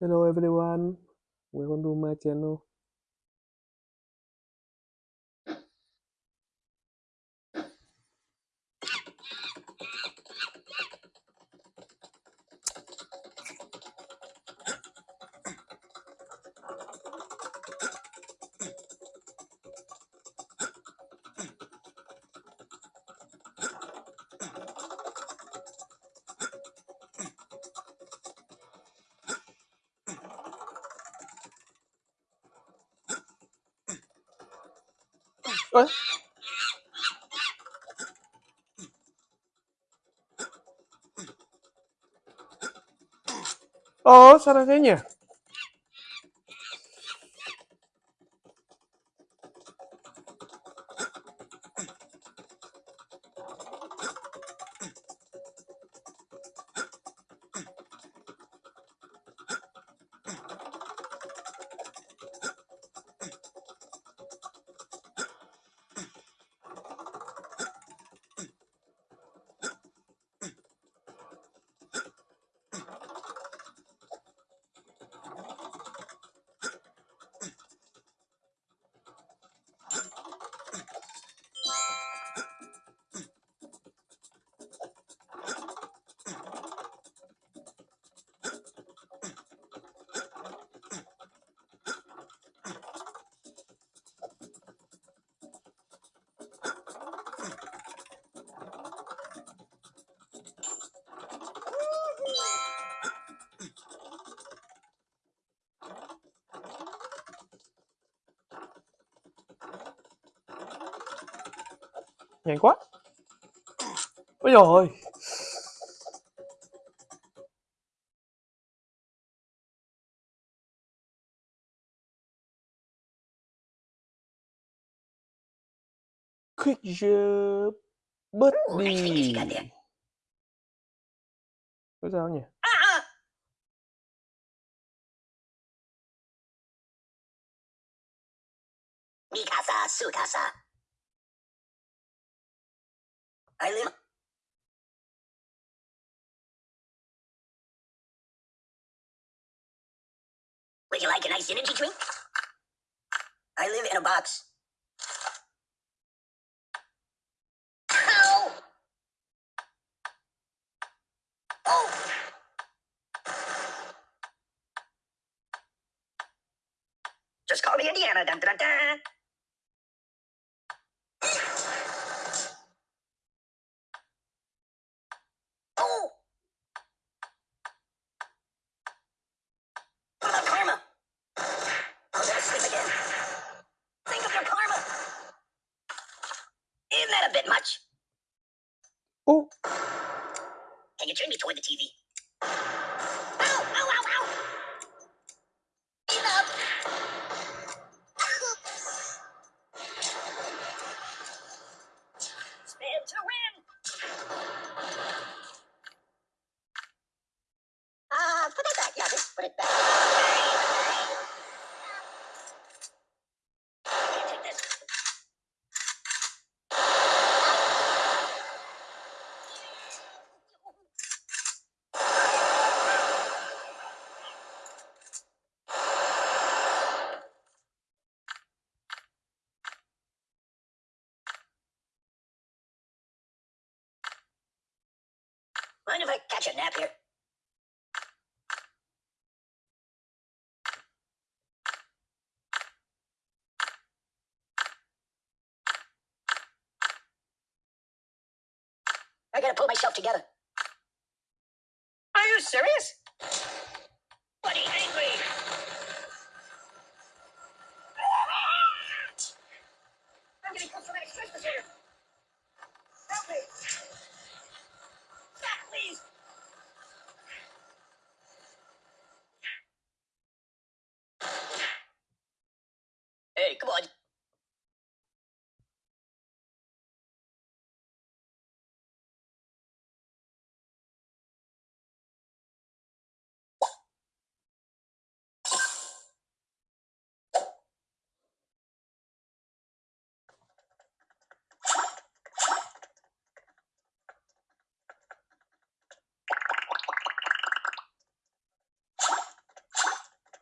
Hello everyone, welcome to my channel. Ơ, Ồ, sao lại Nhanh quá. Ôi ôi. Quick job birthday. Có sao nhỉ? Mikasa Sukasa. I live. Would you like a nice energy drink? I live in a box. Ow! Oh! Just call me Indiana. Dun, dun, dun. Toward the TV? Mind if I catch a nap here? I gotta pull myself together. Are you serious?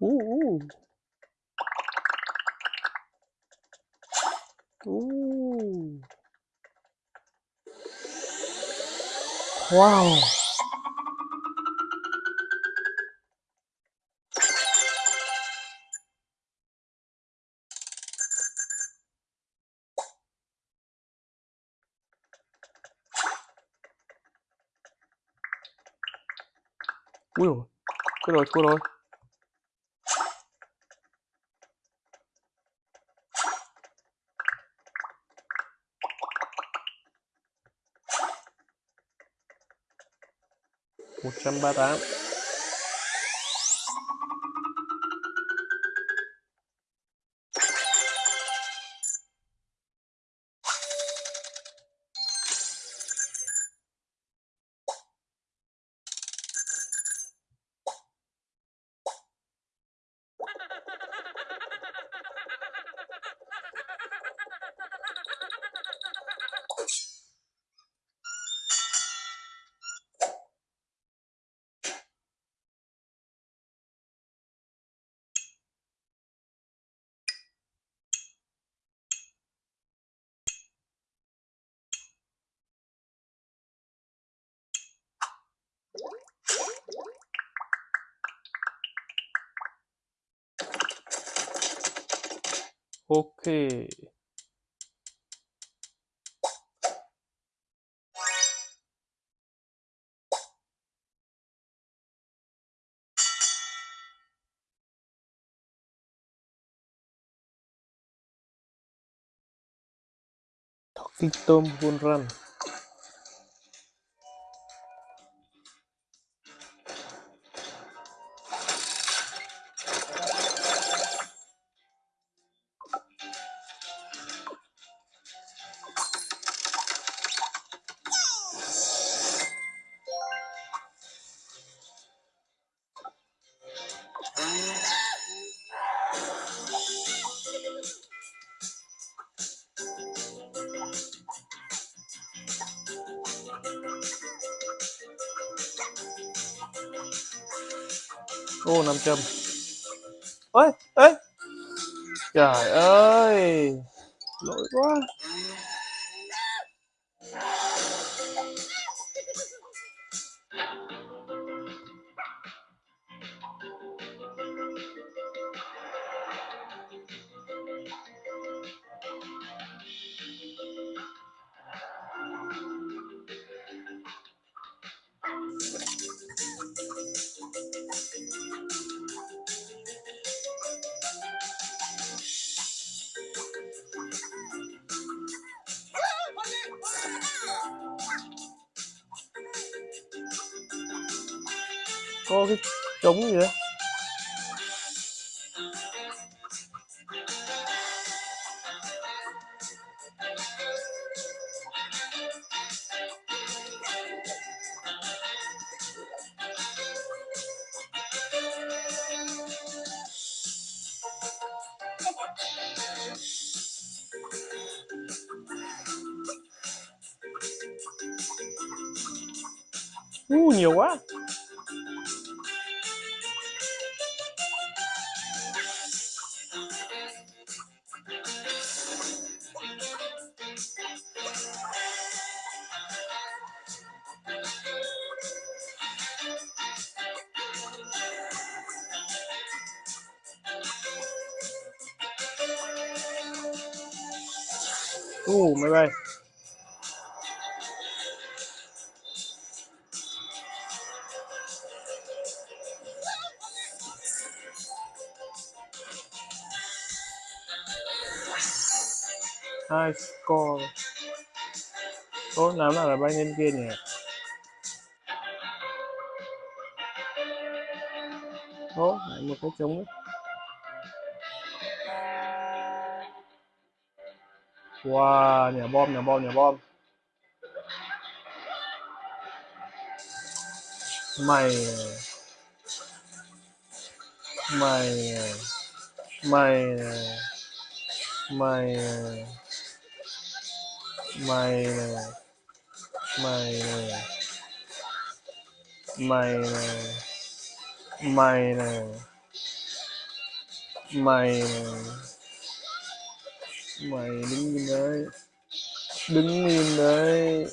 오, 오. 오. 와우. 뭐야? 끌어, 끌어. 柬埔寨。Oke, talking to pun run. Ô 500 ơi ơi trời ơi. Lỗi quá. Có cái trống gì đấy uh, nhiều quá. Uh, máy bay hai score. Tốt làm là bay lên kia nhỉ. Ủa, lại một cái trống đấy Wow, nhà bom, nhà bom, nhà bom. Mày Mày Mày Mày Mày Mày Mày Mày mày mày mày đứng im đấy. Đứng im đấy.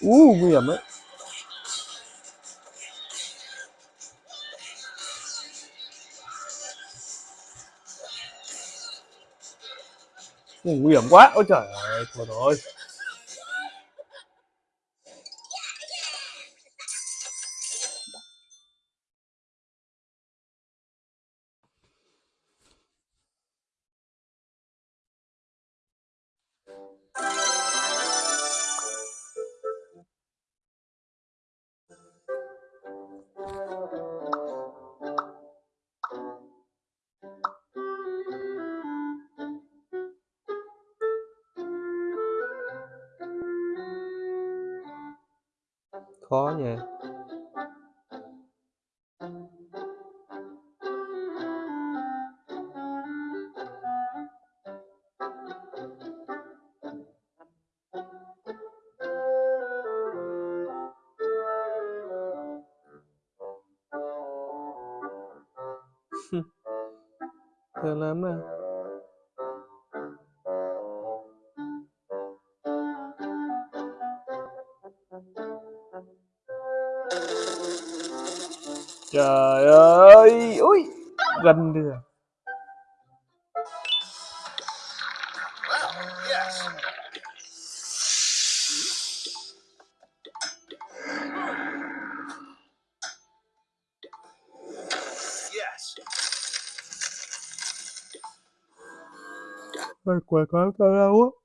U nguy hiểm đấy. Ui, nguy hiểm quá. Ôi trời ơi thôi rồi. Khó nha. Thơm lắm à. Trời ơi! Ui Gần được. Mày quẹt quá tao đau á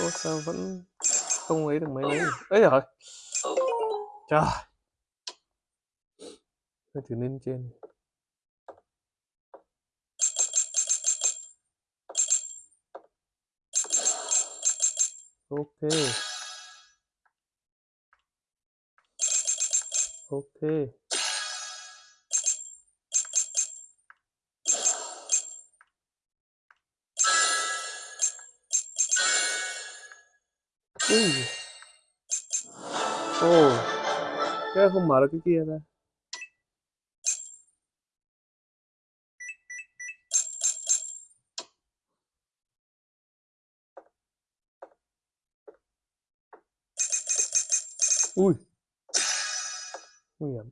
Ủa, sao vẫn không ấy được mấy mấy ấy rồi trời. Thôi thử lên trên. Ok. Ok. Ui ồ thế không mở được cái kia ra ui nguy hiểm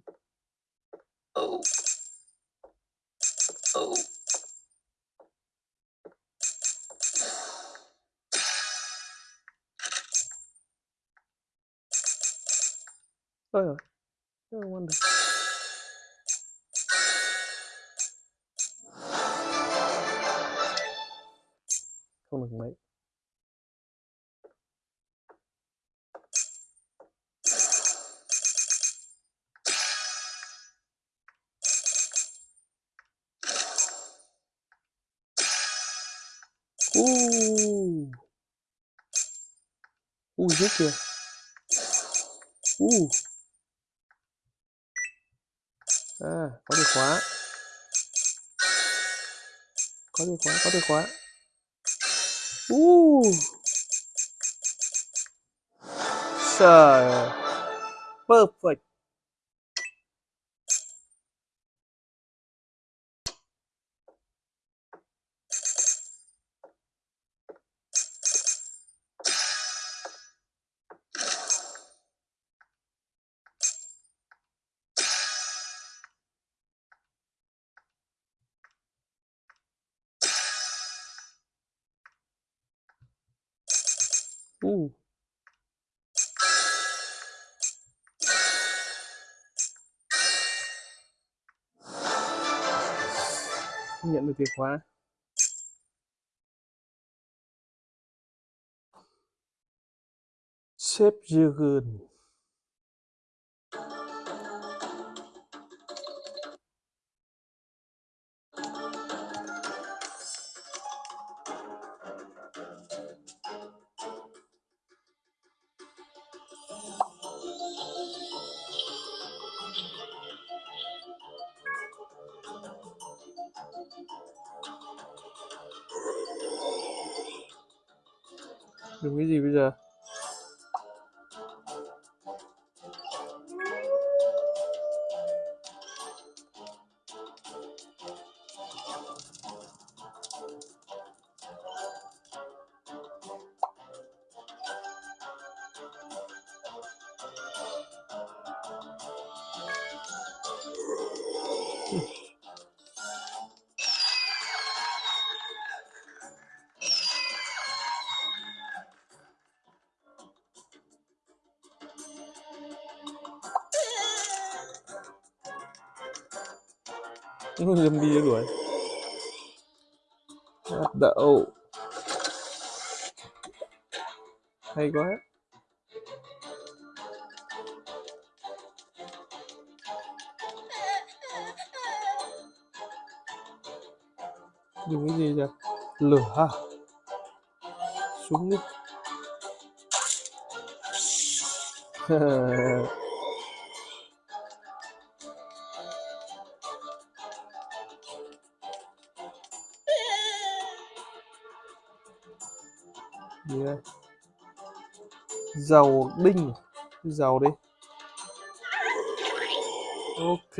Oh. Oh. Ôi rồi thế không ăn được không được mấy. Uh ui giết kìa. Uh à có chìa khóa. Có chìa khóa có chìa khóa. Uh trời perfect. Uh nhận được chìa khóa. Sếp gừng dùng cái gì bây giờ. Zombie đuổi. Hạt đậu. Hay quá. Dùng cái gì vậy lửa à? Súng. đi dầu đinh cái dầu đi. Ok.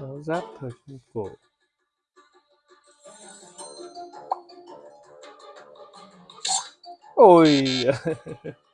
Áo giáp thời cổ. Ôi